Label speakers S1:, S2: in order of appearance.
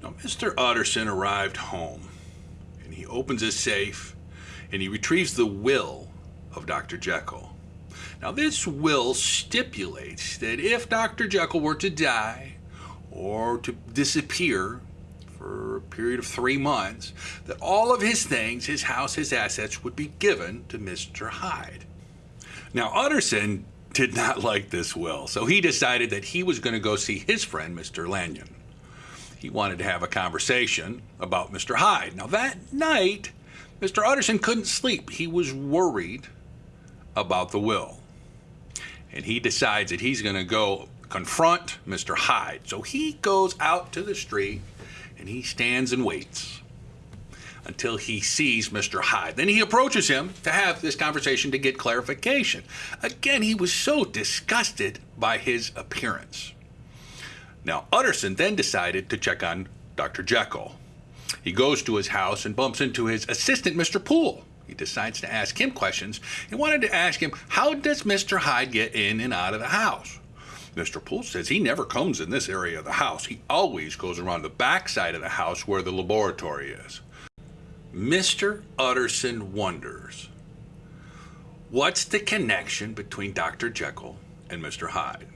S1: Now, Mr. Utterson arrived home and he opens his safe and he retrieves the will of Dr. Jekyll. Now, this will stipulates that if Dr. Jekyll were to die or to disappear for a period of three months, that all of his things, his house, his assets, would be given to Mr. Hyde. Now, Utterson did not like this will, so he decided that he was going to go see his friend, Mr. Lanyon he wanted to have a conversation about Mr. Hyde. Now, that night, Mr. Utterson couldn't sleep. He was worried about the will. And he decides that he's going to go confront Mr. Hyde. So he goes out to the street and he stands and waits until he sees Mr. Hyde. Then he approaches him to have this conversation to get clarification. Again, he was so disgusted by his appearance. Now, Utterson then decided to check on Dr. Jekyll. He goes to his house and bumps into his assistant, Mr. Poole. He decides to ask him questions. He wanted to ask him, How does Mr. Hyde get in and out of the house? Mr. Poole says he never comes in this area of the house. He always goes around the back side of the house where the laboratory is. Mr. Utterson wonders what's the connection between Dr. Jekyll and Mr. Hyde?